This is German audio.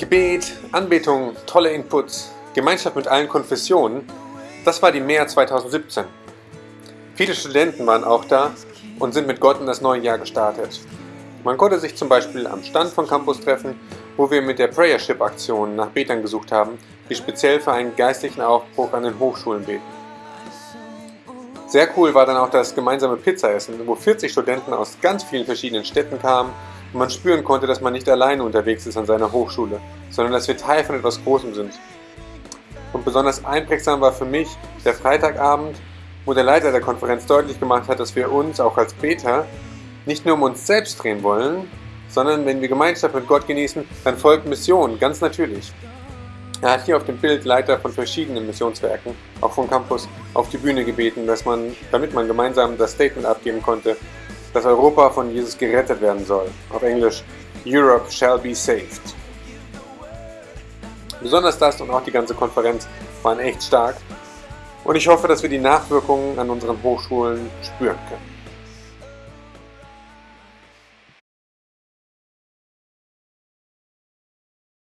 Gebet, Anbetung, tolle Inputs, Gemeinschaft mit allen Konfessionen, das war die Mehr 2017. Viele Studenten waren auch da und sind mit Gott in das neue Jahr gestartet. Man konnte sich zum Beispiel am Stand von Campus treffen, wo wir mit der Prayership-Aktion nach Betern gesucht haben, die speziell für einen geistlichen Aufbruch an den Hochschulen beten. Sehr cool war dann auch das gemeinsame Pizzaessen, wo 40 Studenten aus ganz vielen verschiedenen Städten kamen und man spüren konnte, dass man nicht alleine unterwegs ist an seiner Hochschule, sondern dass wir Teil von etwas Großem sind. Und besonders einprägsam war für mich der Freitagabend, wo der Leiter der Konferenz deutlich gemacht hat, dass wir uns auch als Beter nicht nur um uns selbst drehen wollen, sondern wenn wir Gemeinschaft mit Gott genießen, dann folgt Mission, ganz natürlich. Er hat hier auf dem Bild Leiter von verschiedenen Missionswerken, auch vom Campus, auf die Bühne gebeten, dass man, damit man gemeinsam das Statement abgeben konnte, dass Europa von Jesus gerettet werden soll. Auf Englisch, Europe shall be saved. Besonders das und auch die ganze Konferenz waren echt stark und ich hoffe, dass wir die Nachwirkungen an unseren Hochschulen spüren können.